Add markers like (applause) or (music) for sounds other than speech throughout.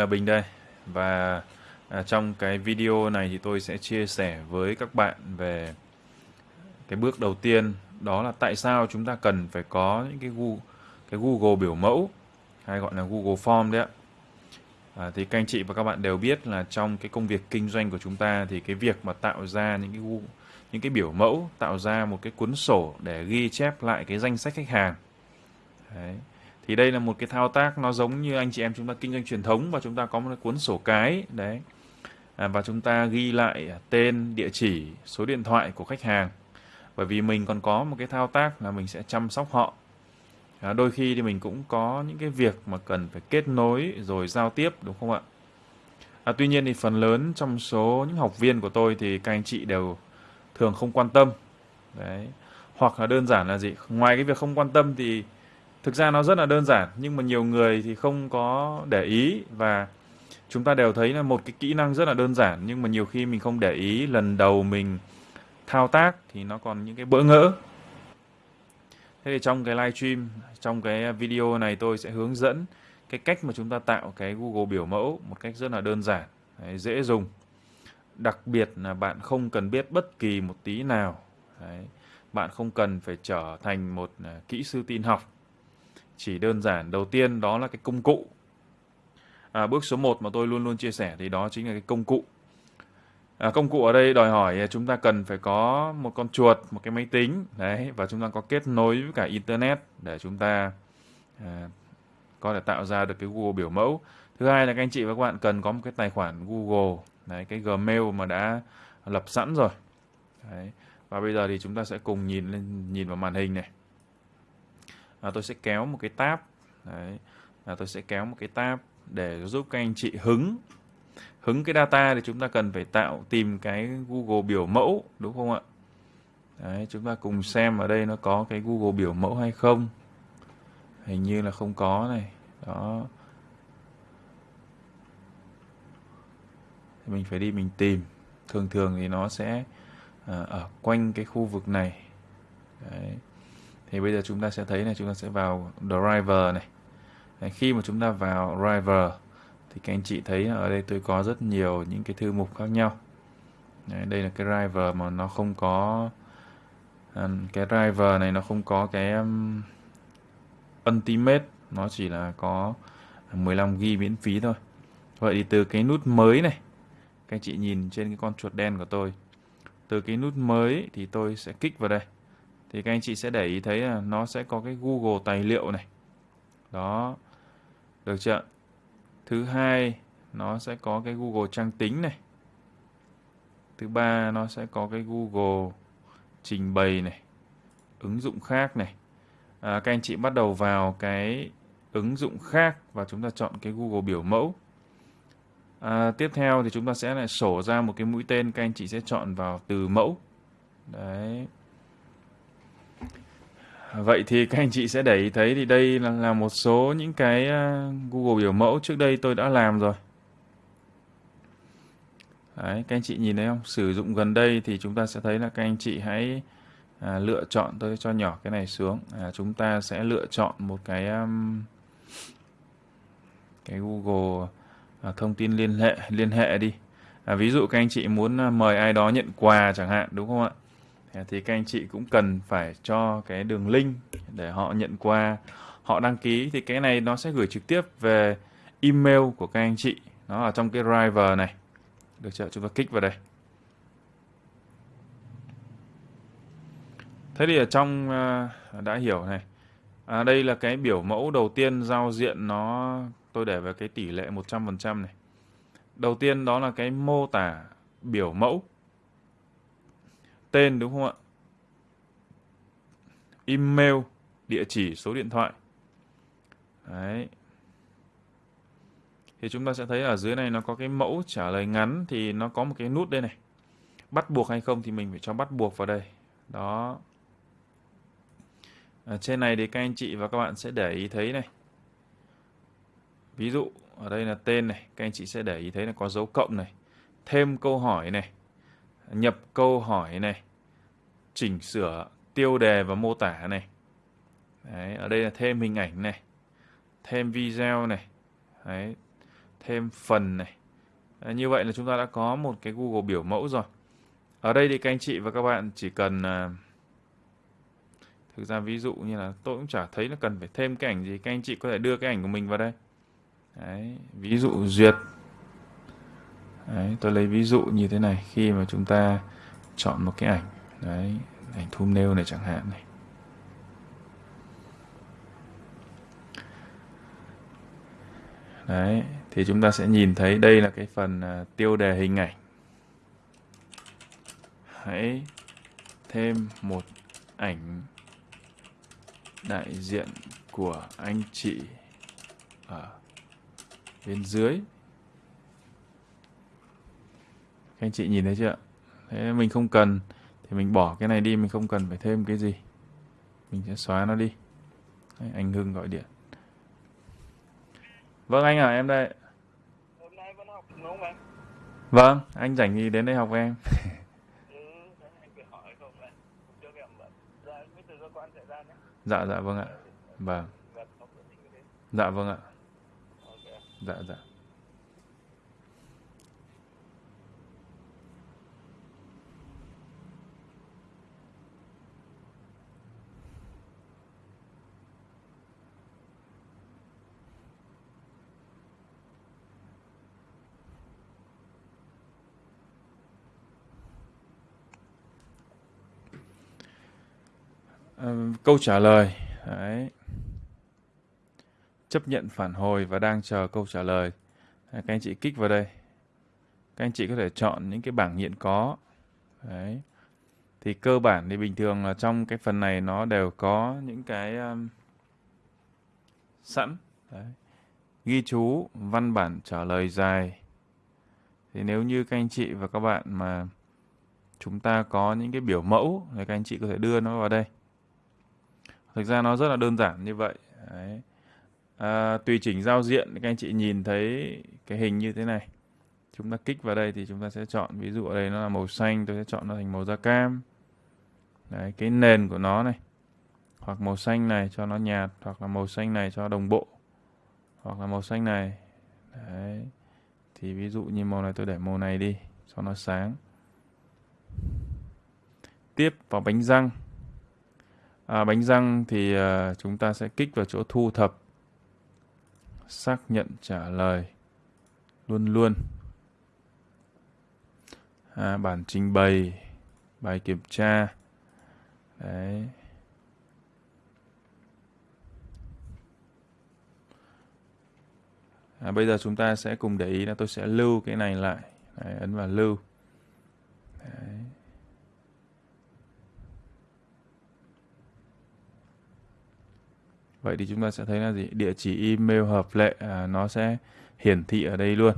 Là Bình đây. Và à, trong cái video này thì tôi sẽ chia sẻ với các bạn về cái bước đầu tiên đó là tại sao chúng ta cần phải có những cái Google, cái Google biểu mẫu hay gọi là Google Form đấy ạ. À, thì các anh chị và các bạn đều biết là trong cái công việc kinh doanh của chúng ta thì cái việc mà tạo ra những cái Google, những cái biểu mẫu tạo ra một cái cuốn sổ để ghi chép lại cái danh sách khách hàng. Đấy thì đây là một cái thao tác nó giống như anh chị em chúng ta kinh doanh truyền thống và chúng ta có một cuốn sổ cái đấy. À, và chúng ta ghi lại à, tên địa chỉ số điện thoại của khách hàng. Bởi vì mình còn có một cái thao tác là mình sẽ chăm sóc họ. À, đôi khi thì mình cũng có những cái việc mà cần phải kết nối rồi giao tiếp đúng không ạ? À, tuy nhiên thì phần lớn trong số những học viên của tôi thì các anh chị đều thường không quan tâm. Đấy. Hoặc là đơn giản là gì? Ngoài cái việc không quan tâm thì thực ra nó rất là đơn giản nhưng mà nhiều người thì không có để ý và chúng ta đều thấy là một cái kỹ năng rất là đơn giản nhưng mà nhiều khi mình không để ý lần đầu mình thao tác thì nó còn những cái bỡ ngỡ. Thế thì trong cái live stream trong cái video này tôi sẽ hướng dẫn cái cách mà chúng ta tạo cái Google biểu mẫu một cách rất là đơn giản đấy, dễ dùng. Đặc biệt là bạn không cần biết bất kỳ một tí nào đấy. bạn không cần phải trở thành một à, kỹ sư tin học chỉ đơn giản đầu tiên đó là cái công cụ. À, bước số 1 mà tôi luôn luôn chia sẻ thì đó chính là cái công cụ. À, công cụ ở đây đòi hỏi chúng ta cần phải có một con chuột một cái máy tính đấy và chúng ta có kết nối với cả internet để chúng ta à, có thể tạo ra được cái Google biểu mẫu. Thứ hai là các anh chị và các bạn cần có một cái tài khoản Google đấy cái Gmail mà đã lập sẵn rồi. Đấy. và bây giờ thì chúng ta sẽ cùng nhìn lên nhìn vào màn hình này à, tôi sẽ kéo một cái tab. Đấy. À, tôi sẽ kéo một cái tab để giúp các anh chị hứng. Hứng cái data thì chúng ta cần phải tạo tìm cái Google biểu mẫu đúng không ạ? Đấy chúng ta cùng xem ở đây nó có cái Google biểu mẫu hay không. Hình như là không có này. Đó. Mình phải đi mình tìm. Thường thường thì nó sẽ à, ở quanh cái khu vực này. Đấy thì bây giờ chúng ta sẽ thấy là chúng ta sẽ vào driver này. Đấy, khi mà chúng ta vào driver thì các anh chị thấy ở đây tôi có rất nhiều những cái thư mục khác nhau. Đấy, đây là cái driver mà nó không có à, cái driver này nó không có cái um, ultimate nó chỉ là có 15 g miễn phí thôi. Vậy thì từ cái nút mới này các anh chị nhìn trên cái con chuột đen của tôi. Từ cái nút mới thì tôi sẽ kích vào đây thì các anh chị sẽ để ý thấy là nó sẽ có cái Google tài liệu này. Đó. Được chưa thứ hai nó sẽ có cái Google trang tính này. Thứ ba nó sẽ có cái Google trình bày này. Ứng dụng khác này. À, các anh chị bắt đầu vào cái ứng dụng khác và chúng ta chọn cái Google biểu mẫu. À, tiếp theo thì chúng ta sẽ lại sổ ra một cái mũi tên các anh chị sẽ chọn vào từ mẫu. Đấy. Vậy thì các anh chị sẽ để ý thấy thì đây là, là một số những cái ờ, Google biểu mẫu trước đây tôi đã làm rồi. Đấy, các anh chị nhìn thấy không? Sử dụng gần đây thì chúng ta sẽ thấy là các anh chị hãy à, lựa chọn tôi cho nhỏ cái này xuống. À, chúng ta sẽ lựa chọn một cái um, cái Google à, thông tin liên hệ liên hệ đi. À, ví dụ các anh chị muốn à, mời ai đó nhận quà chẳng hạn đúng không ạ? Thì các anh chị cũng cần phải cho cái đường link để họ nhận qua. Họ đăng ký thì cái này nó sẽ gửi trực tiếp về email của các anh chị. Nó ở trong cái driver này. Được chưa? Chúng ta kích vào đây. Thế thì ở trong ờ, đã hiểu này. À, đây là cái biểu mẫu đầu tiên giao diện nó tôi để về cái tỷ lệ 100% này. Đầu tiên đó là cái mô tả biểu mẫu tên đúng không ạ? Email, địa chỉ, số điện thoại. Đấy. Thì chúng ta sẽ thấy ở dưới này nó có cái mẫu trả lời ngắn thì nó có một cái nút đây này. Bắt buộc hay không thì mình phải cho bắt buộc vào đây. Đó. Ở trên này thì các anh chị và các bạn sẽ để ý thấy này. Ví dụ ở đây là tên này, các anh chị sẽ để ý thấy là có dấu cộng này. Thêm câu hỏi này nhập câu hỏi này, chỉnh sửa tiêu đề và mô tả này. Đấy, ở đây là thêm hình ảnh này, thêm video này. Đấy. thêm phần này. Đấy, như vậy là chúng ta đã có một cái Google biểu mẫu rồi. Ở đây thì các anh chị và các bạn chỉ cần à, thực ra ví dụ như là tôi cũng chả thấy là cần phải thêm cái ảnh gì. Các anh chị có thể đưa cái ảnh của mình vào đây. Đấy, ví dụ duyệt. Đấy, tôi lấy ví dụ như thế này khi mà chúng ta chọn một cái ảnh. Đấy, ảnh thumbnail này chẳng hạn này. Đấy, thì chúng ta sẽ nhìn thấy đây là cái phần uh, tiêu đề hình ảnh. Hãy thêm một ảnh đại diện của anh chị ở bên dưới. Các anh chị nhìn thấy chưa? Thế mình không cần thì mình bỏ cái này đi, mình không cần phải thêm cái gì. Mình sẽ xóa nó đi. Đấy, anh Hưng gọi điện. Vâng anh à, em đây. Hôm nay vẫn học đúng không anh? Vâng, anh rảnh gì đến đây học với em. (laughs) Ừ. Dạ. Dạ dạ vâng ạ. Vâng. Mình đến. Dạ vâng ạ. Dạ dạ. Câu trả lời đấy. Chấp nhận phản hồi và đang chờ câu trả lời. Đấy, các anh chị kích vào đây. Các anh chị có thể chọn những cái bảng hiện có. Đấy. Thì cơ bản thì bình thường là trong cái phần này nó đều có những cái um, sẵn. Đấy. ghi chú văn bản trả lời dài. Thì nếu như các anh chị và các bạn mà chúng ta có những cái biểu mẫu thì các anh chị có thể đưa nó vào đây thực ra nó rất là đơn giản như vậy đấy. À, tùy chỉnh giao diện các anh chị nhìn thấy cái hình như thế này. Chúng ta kích vào đây thì chúng ta sẽ chọn ví dụ ở đây nó là màu xanh tôi sẽ chọn nó thành màu da cam. Đấy, cái nền của nó này hoặc màu xanh này cho nó nhạt hoặc là màu xanh này cho đồng bộ hoặc là màu xanh này. Đấy thì ví dụ như màu này tôi để màu này đi cho nó sáng. Tiếp vào bánh răng à, bánh răng thì à, chúng ta sẽ kích vào chỗ thu thập xác nhận trả lời luôn luôn. À, bản trình bày bài kiểm tra. Đấy. À, bây giờ chúng ta sẽ cùng để ý là tôi sẽ lưu cái này lại. Đấy, ấn vào lưu. Vậy thì chúng ta sẽ thấy là gì? Địa chỉ email hợp lệ à, nó sẽ hiển thị ở đây luôn.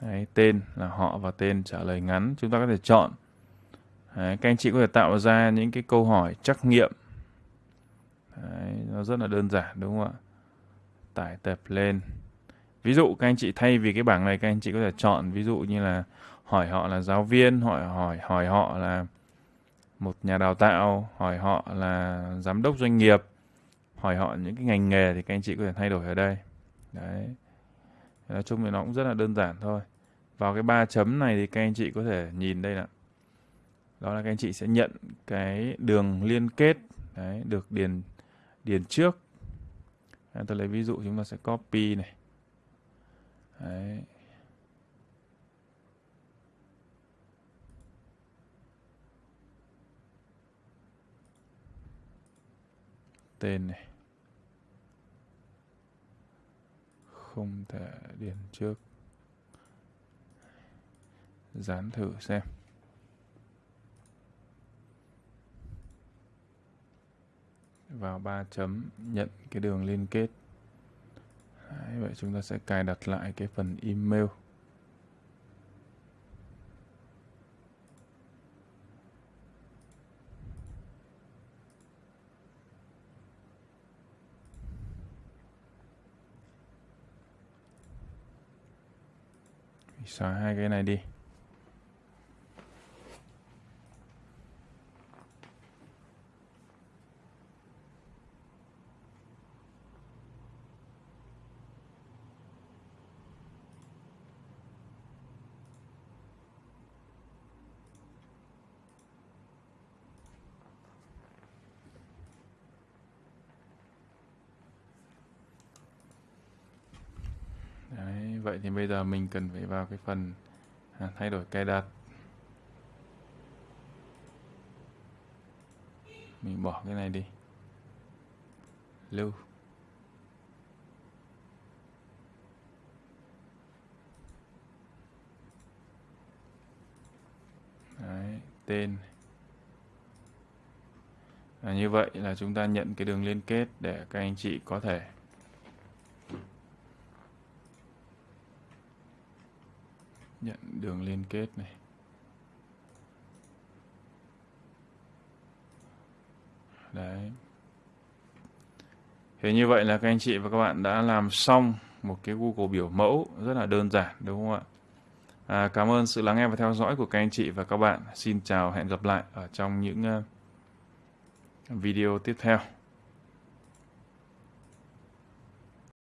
Đấy, tên là họ và tên trả lời ngắn. Chúng ta có thể chọn. Đấy, các anh chị có thể tạo ra những cái câu hỏi trắc nghiệm. Đấy, nó rất là đơn giản đúng không ạ? Tải tập lên. Ví dụ các anh chị thay vì cái bảng này các anh chị có thể chọn ví dụ như là hỏi họ là giáo viên, hỏi hỏi hỏi họ là một nhà đào tạo, hỏi họ là giám đốc doanh nghiệp hỏi họ những cái ngành nghề thì các anh chị có thể thay đổi ở đây. Đấy. Nói chung thì nó cũng rất là đơn giản thôi. Vào cái ba chấm này thì các anh chị có thể nhìn đây là đó là các anh chị sẽ nhận cái đường liên kết đấy được điền điền trước. Đấy, tôi lấy ví dụ chúng ta sẽ copy này. Đấy. Tên này. Không thể điền trước. Dán thử xem. Vào ba chấm nhận cái đường liên kết. Đấy, vậy chúng ta sẽ cài đặt lại cái phần email. Xóa hai cái này đi. Vậy thì bây giờ mình cần phải vào cái phần à, thay đổi cài đặt. Mình bỏ cái này đi. Lưu. Đấy, tên. À, như vậy là chúng ta nhận cái đường liên kết để các anh chị có thể nhận đường liên kết này. Đấy. Thế như vậy là các anh chị và các bạn đã làm xong một cái Google biểu mẫu rất là đơn giản đúng không ạ? À, cảm ơn sự lắng nghe và theo dõi của các anh chị và các bạn. Xin chào hẹn gặp lại ở trong những ờ, video tiếp theo.